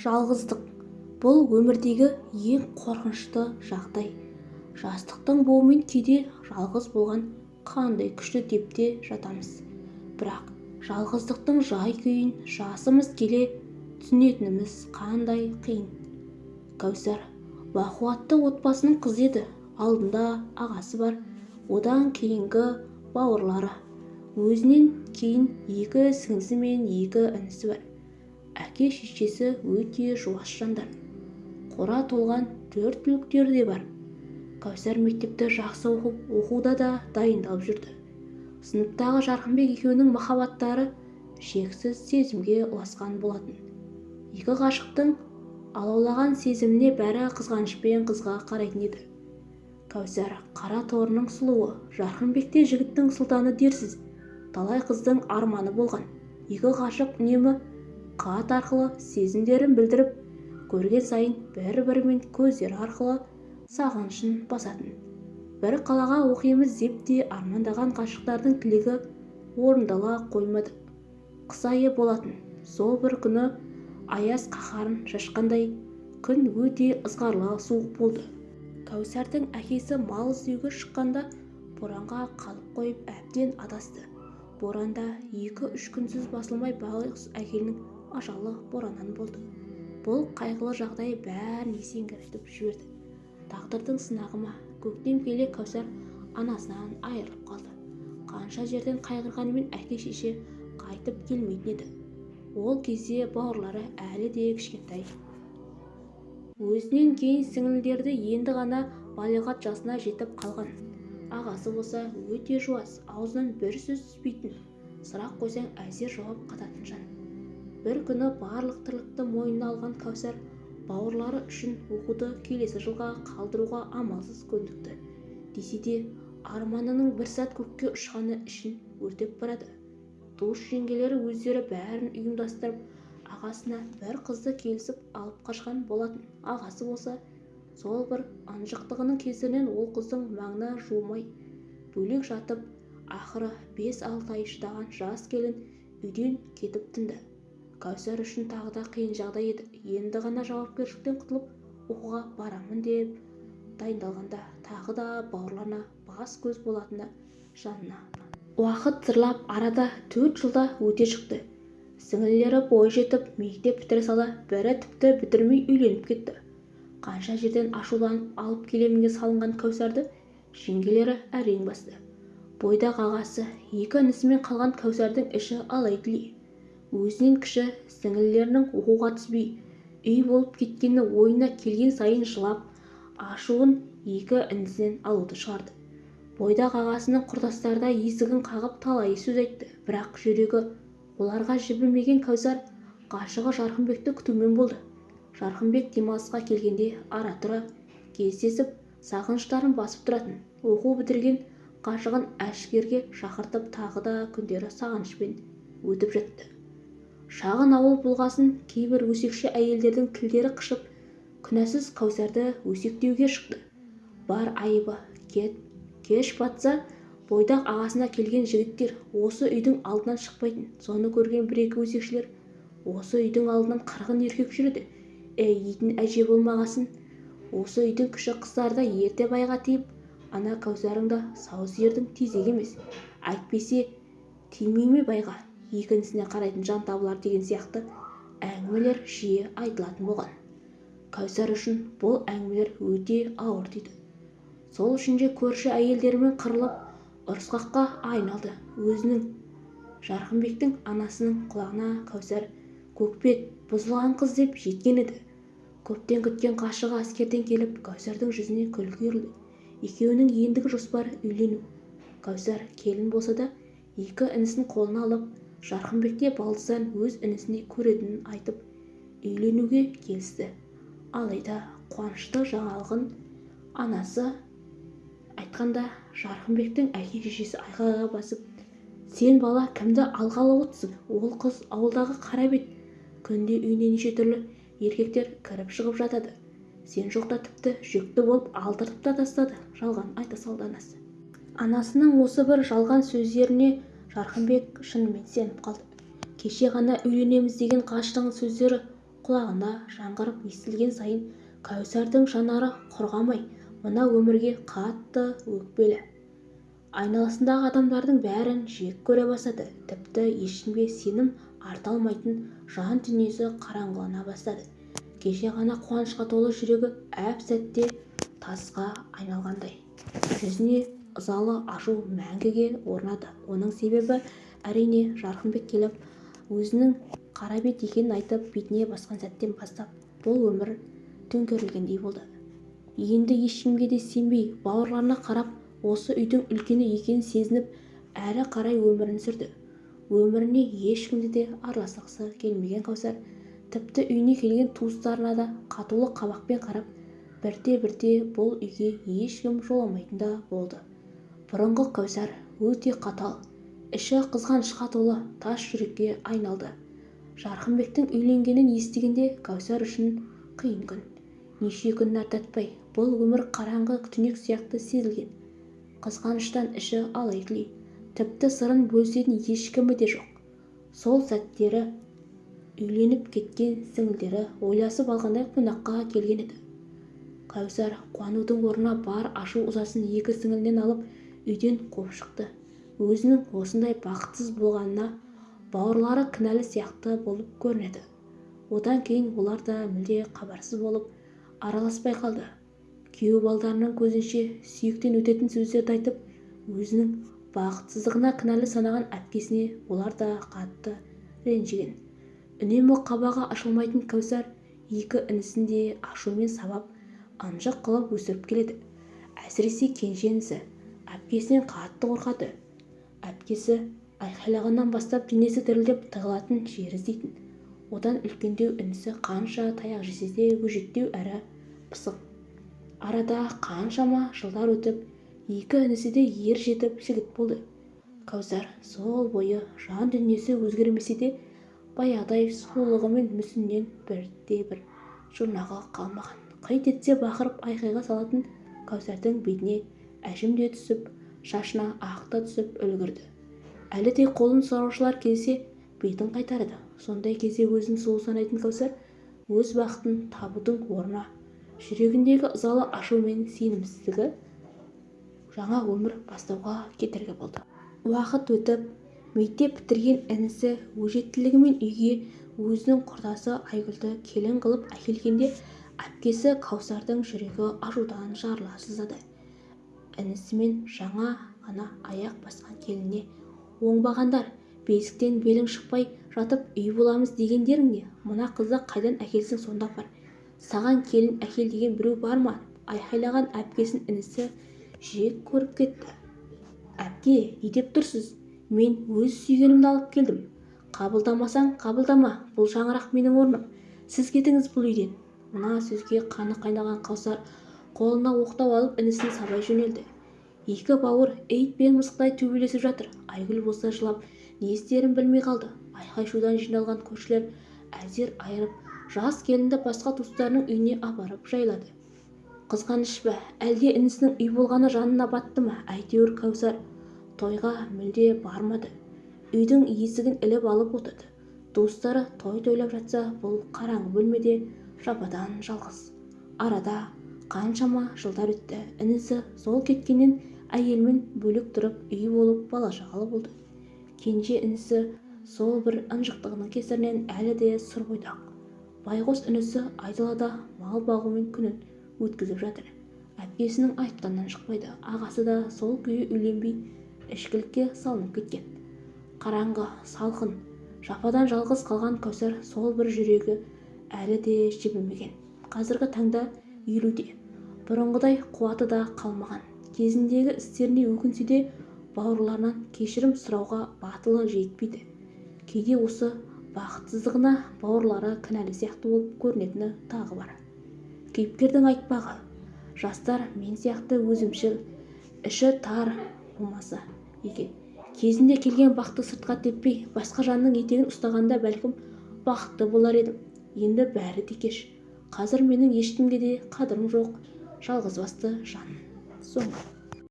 жалғыздық. Бұл өмірдегі ең қорқынышты жағдай. Жастықтың буымен кейде жалғыз болған қандай күшті деп те жатамыз. Бірақ жалғыздықтың жай-күйін жасымыз келе түсінетініміз қандай қиын. Кәусар бақуатты отбасының қызы еді. Алдында ағасы бар. Одан кейінгі бауырлары. Өзінен кейін екі сіңлісі мен екі інісі бар. Әке-шешесі өте жуас жандар. Қора толған төрт түліктері де бар. Кәусар мектепті жақсы оқып оқуда да дайындалып жүрді. Сыныптағы жарқынбек екеуінің махаббаттары шексіз сезімге ұласқан болатын. Екі ғашықтың алаулаған сезіміне бәрі қызғанышпен қызға қарайтын еді. Кәусар қара торының сұлуы жарқынбекте жігіттің сұлтаны дерсіз талай қыздың арманы болған. Екі ғашық үнемі хат арқылы сезімдерін білдіріп көрген сайын бір-бірімен көздері арқылы сағынышын басатын. Бір қалаға оқимыз деп те армандаған ғашықтардың тілегі орындала қоймады. Қыс айы болатын. Сол бір күні аяз қаһарын шашқандай күн өте ызғарлы суық болды. Кәусардың әкесі мал іздеуге шыққанда боранға қалып қойып әбден адасты. Боранда екі-үш күнсіз басылмай байғұс әкенің ажалы бораннан болды. Бұл қайғылы жағдай бәрін есеңгіретіп жіберді. Тағдырдың сынағы ма көктем келе кәусар анасынан айырылып қалды. Қанша жерден қайғырғанымен әке-шеше қайтып келмейтін еді. Ол кезде бауырлары әлі де кішкентай. Өзінен кейін сіңлілері енді ғана балиғат жасына жетіп қалған. Ағасы болса өте жуас аузынан бір сөз түспейтін. Сұрақ қойсаң әзер жауап қататын жан. Бір күні барлық тірлікті мойнына алған кәусар бауырлары үшін оқуды келесі жылға қалдыруға амалсыз көндікті. Десе де арманының бір сәт көкке ұшқаны ішін өртеп барады. Туыс жеңгелері өздері бәрін ұйымдастырып ағасына бір қызды келісіп алып қашқан болатын. Ағасы болса сол бір ынжықтығының кесірінен ол қыздың маңына жуымай бөлек жатып ақыры бес-алты ай шыдаған жас келін үйден кетіп тынды. Кәусар үшін тағы да қиын жағдай еді. Енді ғана жауапкершіліктен құтылып оқуға барамын деп дайындалғанда тағы да бауырларына бас-көз болатыны жанына. Уақыт зырлап арада төрт жылда өте шықты. Сіңлілері бой жетіп мектеп бітіре сала бірі тіпті бітірмей үйленіп кетті. Қанша жерден ашуланып алып келемінге салынған кәусарды жеңгелері әрең басты. Бойдақ ағасы екі інісімен қалған кәусардың іші алай-түлей өзінен кіші сіңлілерінің оқуға түспей үй болып кеткені ойына келген сайын жылап ашуын екі інісінен алуды шығарды. Бойдақ ағасының құрдастары да есігін қағып талай сөз айтты. Бірақ жүрегі оларға жібімеген кәусар ғашығы жарқынбекті күтумен болды. Жарқынбек демалысқа келгенде ара-тұра кездесіп сағыныштарын басып тұратын оқу бітірген ғашығын әшкерге шақыртып тағы да күндері сағынышпен өтіп жатты. Шағын ауыл болғасын кейбір өсекші әйелдердің тілдері қышып күнәсіз кәусарды өсектеуге шықты. Бар айыбы кеш батса бойдақ ағасына келген жігіттер осы үйдің алдынан шықпайтын. Соны көрген бір-екі өсекшілер осы үйдің алдынан қырғын еркек жүреді әй дейтін әже болмағасын. Осы үйдің кіші қыздары да ерте байға тиіп ана кәусарың да сау сиырдың тезегі емес. Әйтпесе тимей ме байға? Екіншісіне қарайтын жан табылар деген сияқты әңгімелер жиі айтылатын болған. Кәусар үшін бұл әңгімелер өте ауыр тиді сол үшін де көрші әйелдерімен қырылып ұрысқаққа айналды. Өзінің жарқынбектің анасының құлағына кәусар көкбет бұзылған қыз деп жеткен еді. Көптен күткен ғашығы әскерден келіп кәусардың жүзіне күлкі үйірілді. Екеуінің ендігі жоспары үйлену. Кәусар келін болса да екі інісін қолына алып жарқынбекте балдыздан өз інісіндей көретінін айтып үйленуге келісті. Алайда қуанышты жаңалығын анасы айтқанда жарқынбектің әке-шешесі айқайға басып сен бала кімді алғалы отырсың? Ол қыз ауылдағы қара бет. Күнде үйіне неше түрлі еркектер кіріп-шығып жатады. Сен жоқта тіпті жүкті болып алдыртып та тастады жалған айта салды анасы. Анасының осы бір жалған сөздеріне жарқынбек шынымен сеніп қалды. Кеше ғана үйленеміз деген ғашықтың сөздері құлағына жаңғырып естілген сайын кәусардың жанары құрғамай мына өмірге қатты өкпелі. Айналасындағы адамдардың бәрін жек көре бастады. Тіпті ешкімге сенім арта алмайтын жан дүниесі қараңғылана бастады. Кеше ғана қуанышқа толы жүрегі әп-сәтте тасқа айналғандай. Жүзіне ызалы ашу мәңгіге орнады. Оның себебі әрине жарқынбек келіп өзінің қара бет екенін айтып бетіне басқан сәттен бастап бұл өмір төңкерілгендей болды. Енді ешкімге де сенбей бауырларына қарап осы үйдің үлкені екенін сезініп әрі қарай өмірін сүрді. Өміріне ешкімді де араласқысы келмеген кәусар тіпті үйіне келген туыстарына да қатулы қабақпен қарап бірте-бірте бұл үйге ешкім жоламайтын да болды. Бұрынғы кәусар өте қатал іші қызғанышқа толы тас жүрекке айналды. Жарқынбектің үйленгенін естігенде кәусар үшін қиын күн. Неше күн аттатпай бұл өмір қараңғы түнек сияқты сезілген. Қызғаныштан іші алай-түлей тіпті сырын бөлісетін ешкімі де жоқ. Сол сәттері үйленіп кеткен сіңілдері ойласып алғандай қонаққа келген еді. Кәусар қуанудың орнына бар ашу-ызасын екі сіңілінен алып үйден қуып шықты. Өзінің осындай бақытсыз болғанына бауырлары кінәлі сияқты болып көрінеді. Одан кейін олар да мүлде хабарсыз болып араласпай қалды. Күйеу балдарының көзінше сүйектен өтетін сөздерді айтып өзінің бақытсыздығына кінәлі санаған әпкесіне олар да қатты ренжіген. Үнемі қабағы ашылмайтын кәусар екі інісін де ашумен сабап ынжық қылып өсіріп келеді. Әсіресе кенже інісі әпкесінен қатты қорқады. Әпкесі айқайлағаннан бастап денесі дірілдеп тығылатын жер іздейтін. Одан үлкендеу інісі қанша таяқ жесе де өжеттеу әрі пысық. Арада қаншама жылдар өтіп екі інісі де ер жетіп жігіт болды. Кәусар сол бойы жан дүниесі өзгермесе де баяғыдай сұлулығы мен мүсінінен бірде-бір жұрнағы қалмаған. Қит етсе бақырып айқайға салатын кәусардың бетіне әжім де түсіп шашына ақ та түсіп үлгірді. Әлі де қолын сұраушылар келсе бетін қайтарды. Сондай кезде өзін сұлу санайтын кәусар өз бақытын табудың орнына жүрегіндегі ызалы ашу мен сенімсіздігі жаңа өмір бастауға кедергі болды. Уақыт өтіп мектеп бітірген інісі өжеттілігімен үйге өзінің құрдасы айгүлді келін қылып әкелгенде әпкесі кәусардың жүрегі ашудан жарыла сыздады інісімен жаңа ғана аяқ басқан келініне оңбағандар бесіктен белің шықпай жатып үй боламыз дегендерің не мына қызды қайдан әкелсең сонда апар саған келін әкел деген біреу бар ма айқайлаған әпкесін інісі жек көріп кетті. Әпке не деп тұрсыз? Мен өз сүйгенімді алып келдім. Қабылдамасаң қабылдама бұл шаңырақ менің орным. Сіз кетіңіз бұл үйден мына сөзге қаны қайнаған қаусар қолына оқтау алып інісін сабай жөнелді. Екі бауыр ит пен мысықтай төбелесіп жатыр. Айгүл болса жылап не істерін білмей қалды. Айқай-шудан жиналған көршілер әзер айырып жас келінді басқа туыстарының үйіне апарып жайлады. Қызғаныш па? Әлде інісінің үй болғаны жанына батты ма? Әйтеуір кәусар тойға мүлде бармады. Үйдің есігін іліп алып отырды. Туыстары той тойлап жатса бұл қараңғы бөлмеде жападан жалғыз. Арада қаншама жылдар өтті. інісі сол кеткеннен әйелімен бөлек тұрып үй болып бала-шағалы болды. Кенже інісі сол бір ынжықтығының кесірінен әлі де сұр бойдақ. Байғұс інісі айдалада мал бағумен күнін өткізіп жатыр. Әпкесінің айтқанынан шықпайды. Ағасы да сол күйі үйленбей ішкілікке салынып кеткен. Қараңғы салқын жападан жалғыз қалған кәусар сол бір жүрегі әлі де жібімеген қазіргі таңда үйлуде бұрынғыдай қуаты да қалмаған. Кезіндегі істеріне өкінсе де бауырларынан кешірім сұрауға батылы жетпейді. Кейде осы бақытсыздығына бауырлары кінәлі сияқты болып көрінетіні тағы бар. Кейіпкердің айтпағы жастар мен сияқты өзімшіл іші тар болмаса екен. Кезінде келген бақты сыртқа теппей басқа жанның етегін ұстағанда бәлкім бақытты болар едім. Енді бәрі де кеш. Қазір менің ешкімге де қадірім жоқ. Жалғызбасты жан соңы